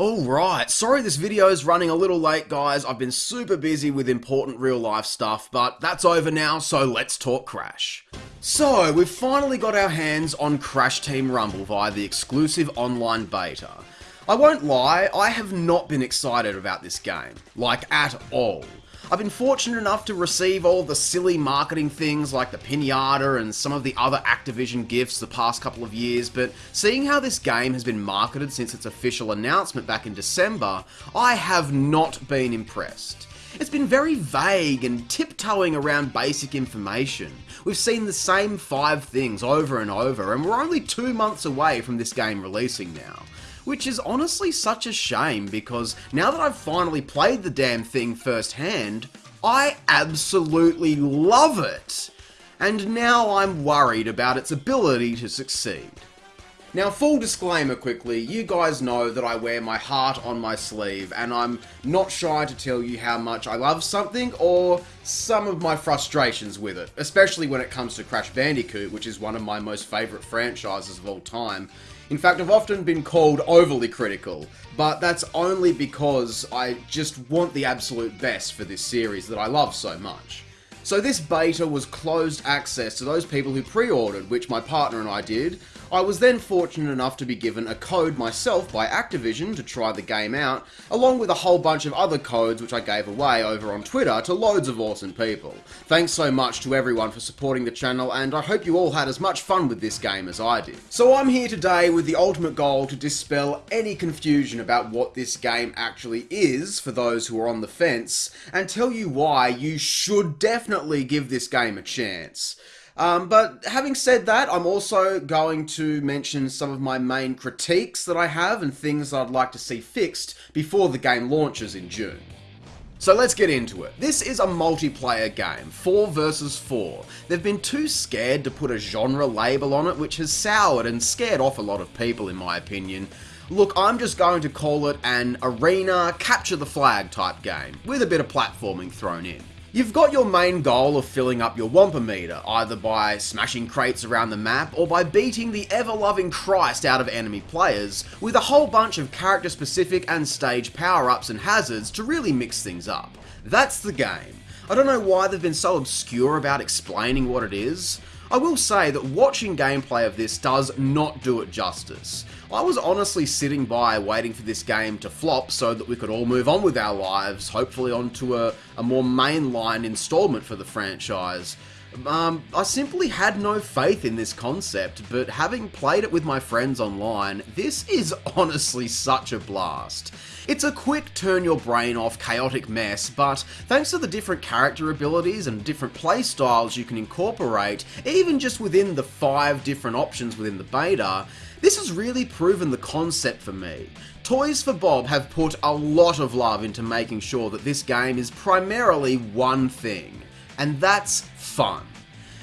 Alright, sorry this video is running a little late guys, I've been super busy with important real life stuff, but that's over now, so let's talk Crash. So, we've finally got our hands on Crash Team Rumble via the exclusive online beta. I won't lie, I have not been excited about this game, like at all. I've been fortunate enough to receive all the silly marketing things like the pinata and some of the other Activision gifts the past couple of years, but seeing how this game has been marketed since its official announcement back in December, I have not been impressed. It's been very vague and tiptoeing around basic information. We've seen the same five things over and over, and we're only two months away from this game releasing now which is honestly such a shame because now that I've finally played the damn thing firsthand, I absolutely love it! And now I'm worried about its ability to succeed. Now, full disclaimer quickly, you guys know that I wear my heart on my sleeve, and I'm not shy to tell you how much I love something or some of my frustrations with it, especially when it comes to Crash Bandicoot, which is one of my most favourite franchises of all time. In fact, I've often been called overly critical, but that's only because I just want the absolute best for this series that I love so much. So this beta was closed access to those people who pre-ordered, which my partner and I did, I was then fortunate enough to be given a code myself by Activision to try the game out, along with a whole bunch of other codes which I gave away over on Twitter to loads of awesome people. Thanks so much to everyone for supporting the channel and I hope you all had as much fun with this game as I did. So I'm here today with the ultimate goal to dispel any confusion about what this game actually is for those who are on the fence, and tell you why you should definitely give this game a chance. Um, but having said that, I'm also going to mention some of my main critiques that I have and things I'd like to see fixed before the game launches in June. So let's get into it. This is a multiplayer game, 4 versus 4. They've been too scared to put a genre label on it, which has soured and scared off a lot of people in my opinion. Look, I'm just going to call it an arena capture the flag type game, with a bit of platforming thrown in. You've got your main goal of filling up your Wumpa meter, either by smashing crates around the map or by beating the ever-loving Christ out of enemy players, with a whole bunch of character-specific and stage power-ups and hazards to really mix things up. That's the game. I don't know why they've been so obscure about explaining what it is. I will say that watching gameplay of this does not do it justice. I was honestly sitting by waiting for this game to flop so that we could all move on with our lives, hopefully onto a, a more mainline installment for the franchise. Um, I simply had no faith in this concept, but having played it with my friends online, this is honestly such a blast. It's a quick turn your brain off chaotic mess, but thanks to the different character abilities and different playstyles you can incorporate, even just within the five different options within the beta, this has really proven the concept for me. Toys for Bob have put a lot of love into making sure that this game is primarily one thing, and that's fun.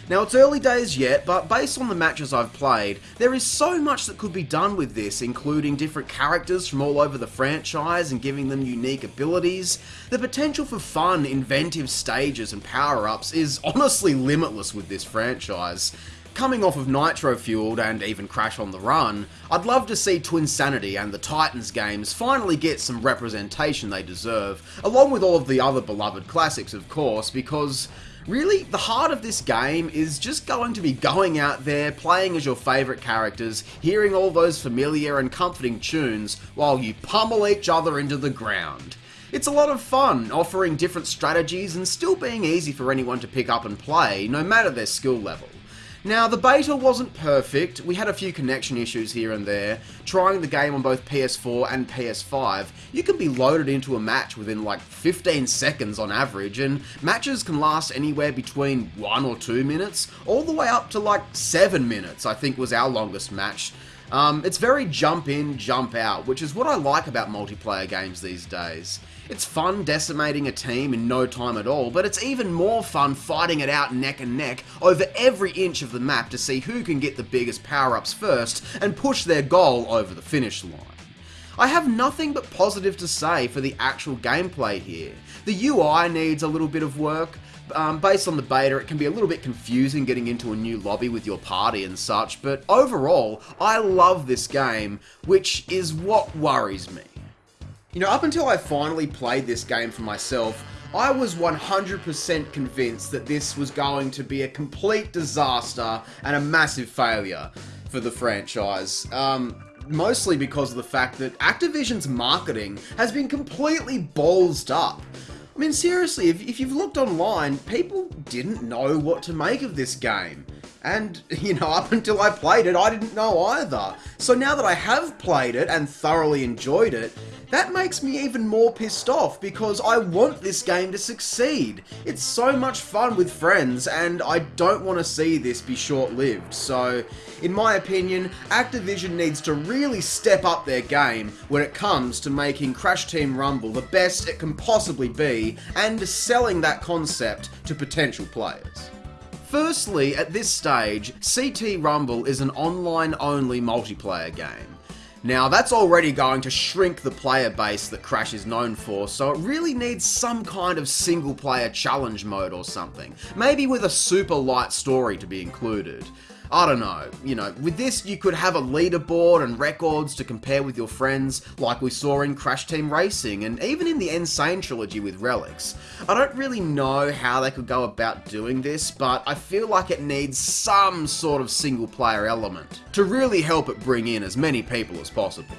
Now it's early days yet, but based on the matches I've played, there is so much that could be done with this, including different characters from all over the franchise and giving them unique abilities. The potential for fun, inventive stages and power-ups is honestly limitless with this franchise. Coming off of Nitro Fueled and even Crash on the Run, I'd love to see Twinsanity and the Titans games finally get some representation they deserve, along with all of the other beloved classics of course, because Really, the heart of this game is just going to be going out there, playing as your favourite characters, hearing all those familiar and comforting tunes while you pummel each other into the ground. It's a lot of fun, offering different strategies and still being easy for anyone to pick up and play, no matter their skill level. Now, the beta wasn't perfect, we had a few connection issues here and there. Trying the game on both PS4 and PS5, you can be loaded into a match within like 15 seconds on average, and matches can last anywhere between 1 or 2 minutes, all the way up to like 7 minutes, I think was our longest match. Um, it's very jump in, jump out, which is what I like about multiplayer games these days. It's fun decimating a team in no time at all, but it's even more fun fighting it out neck and neck over every inch of the map to see who can get the biggest power-ups first and push their goal over the finish line. I have nothing but positive to say for the actual gameplay here. The UI needs a little bit of work, um, based on the beta, it can be a little bit confusing getting into a new lobby with your party and such, but overall, I love this game, which is what worries me. You know, up until I finally played this game for myself, I was 100% convinced that this was going to be a complete disaster and a massive failure for the franchise. Um, mostly because of the fact that Activision's marketing has been completely ballsed up. I mean, seriously, if, if you've looked online, people didn't know what to make of this game. And, you know, up until I played it, I didn't know either. So now that I have played it and thoroughly enjoyed it, that makes me even more pissed off because I want this game to succeed. It's so much fun with friends and I don't want to see this be short-lived. So, in my opinion, Activision needs to really step up their game when it comes to making Crash Team Rumble the best it can possibly be and selling that concept to potential players. Firstly, at this stage, CT Rumble is an online-only multiplayer game. Now, that's already going to shrink the player base that Crash is known for, so it really needs some kind of single player challenge mode or something. Maybe with a super light story to be included. I don't know, you know, with this you could have a leaderboard and records to compare with your friends, like we saw in Crash Team Racing, and even in the N. Sane trilogy with Relics. I don't really know how they could go about doing this, but I feel like it needs some sort of single player element to really help it bring in as many people as possible.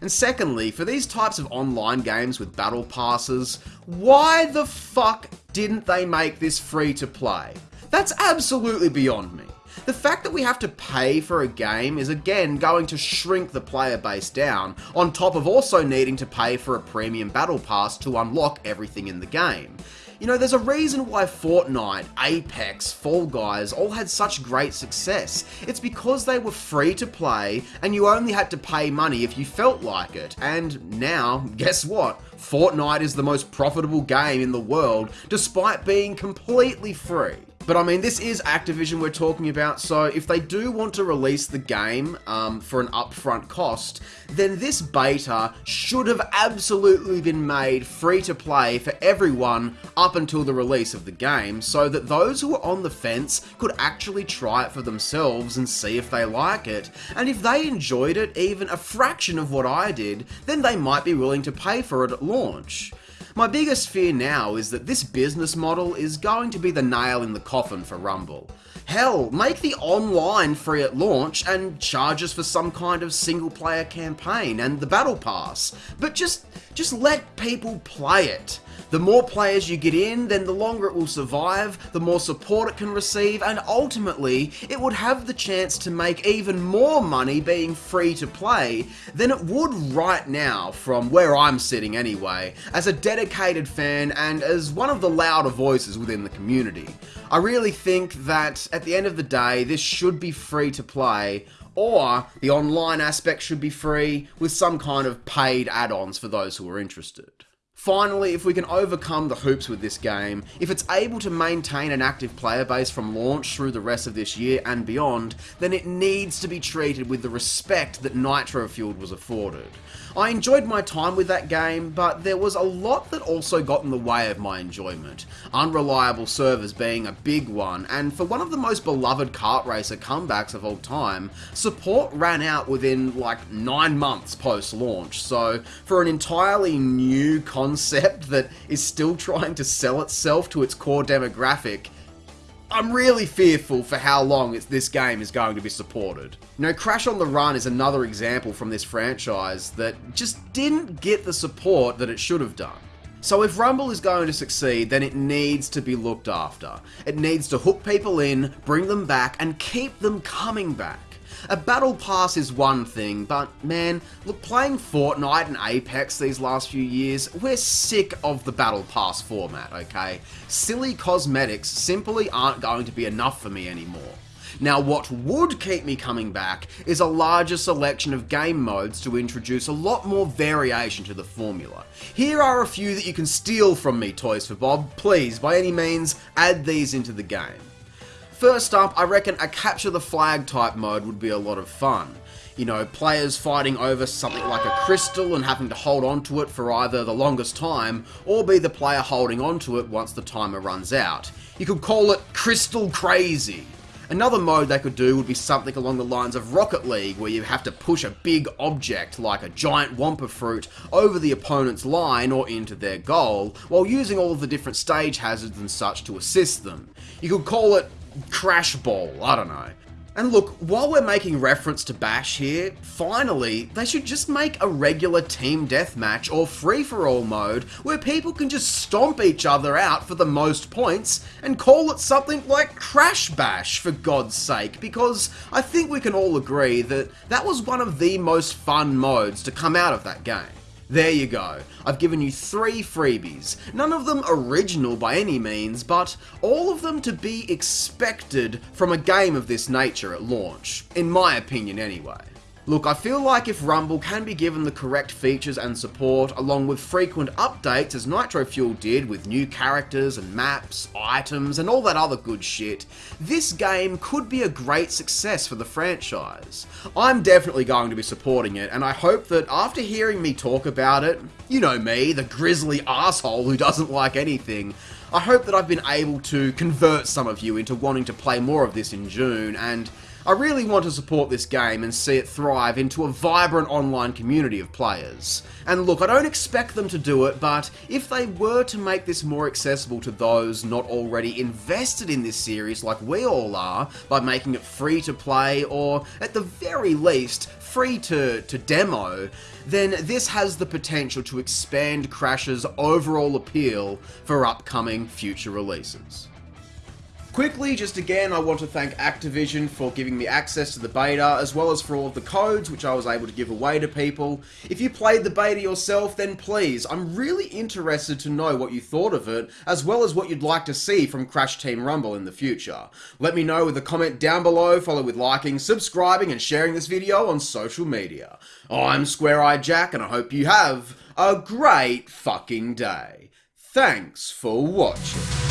And secondly, for these types of online games with battle passes, why the fuck didn't they make this free to play? That's absolutely beyond me. The fact that we have to pay for a game is again going to shrink the player base down, on top of also needing to pay for a premium battle pass to unlock everything in the game. You know, there's a reason why Fortnite, Apex, Fall Guys all had such great success. It's because they were free to play and you only had to pay money if you felt like it. And now, guess what? Fortnite is the most profitable game in the world despite being completely free. But I mean, this is Activision we're talking about, so if they do want to release the game um, for an upfront cost, then this beta should have absolutely been made free to play for everyone up until the release of the game, so that those who are on the fence could actually try it for themselves and see if they like it. And if they enjoyed it even a fraction of what I did, then they might be willing to pay for it at launch. My biggest fear now is that this business model is going to be the nail in the coffin for Rumble. Hell, make the online free at launch and charge us for some kind of single player campaign and the battle pass. But just just let people play it. The more players you get in, then the longer it will survive, the more support it can receive, and ultimately, it would have the chance to make even more money being free to play than it would right now, from where I'm sitting anyway, as a dedicated fan and as one of the louder voices within the community. I really think that at the end of the day, this should be free to play, or the online aspect should be free with some kind of paid add-ons for those who are interested. Finally, if we can overcome the hoops with this game, if it's able to maintain an active player base from launch through the rest of this year and beyond, then it needs to be treated with the respect that Nitro Fueled was afforded. I enjoyed my time with that game, but there was a lot that also got in the way of my enjoyment. Unreliable servers being a big one, and for one of the most beloved kart racer comebacks of all time, support ran out within like 9 months post-launch, so for an entirely new concept that is still trying to sell itself to its core demographic, I'm really fearful for how long this game is going to be supported. You know, Crash on the Run is another example from this franchise that just didn't get the support that it should have done. So if Rumble is going to succeed, then it needs to be looked after. It needs to hook people in, bring them back, and keep them coming back. A battle pass is one thing, but man, look, playing Fortnite and Apex these last few years, we're sick of the battle pass format, okay? Silly cosmetics simply aren't going to be enough for me anymore. Now what would keep me coming back is a larger selection of game modes to introduce a lot more variation to the formula. Here are a few that you can steal from me Toys for Bob, please by any means add these into the game. First up, I reckon a capture the flag type mode would be a lot of fun. You know, players fighting over something like a crystal and having to hold onto it for either the longest time, or be the player holding onto it once the timer runs out. You could call it Crystal Crazy. Another mode they could do would be something along the lines of Rocket League, where you have to push a big object, like a giant Wumpa fruit, over the opponent's line or into their goal, while using all of the different stage hazards and such to assist them. You could call it Crash Ball, I don't know. And look, while we're making reference to Bash here, finally, they should just make a regular team deathmatch or free-for-all mode where people can just stomp each other out for the most points and call it something like Crash Bash, for God's sake, because I think we can all agree that that was one of the most fun modes to come out of that game. There you go. I've given you three freebies. None of them original by any means, but all of them to be expected from a game of this nature at launch. In my opinion anyway. Look, I feel like if Rumble can be given the correct features and support, along with frequent updates as Nitro Fuel did with new characters and maps, items, and all that other good shit, this game could be a great success for the franchise. I'm definitely going to be supporting it, and I hope that after hearing me talk about it, you know me, the grizzly asshole who doesn't like anything, I hope that I've been able to convert some of you into wanting to play more of this in June, and I really want to support this game and see it thrive into a vibrant online community of players. And look, I don't expect them to do it, but if they were to make this more accessible to those not already invested in this series like we all are, by making it free to play, or at the very least, free to, to demo, then this has the potential to expand Crash's overall appeal for upcoming future releases. Quickly, just again, I want to thank Activision for giving me access to the beta, as well as for all of the codes which I was able to give away to people. If you played the beta yourself, then please, I'm really interested to know what you thought of it, as well as what you'd like to see from Crash Team Rumble in the future. Let me know with a comment down below, follow with liking, subscribing, and sharing this video on social media. I'm Square Eyed Jack, and I hope you have a great fucking day. Thanks for watching.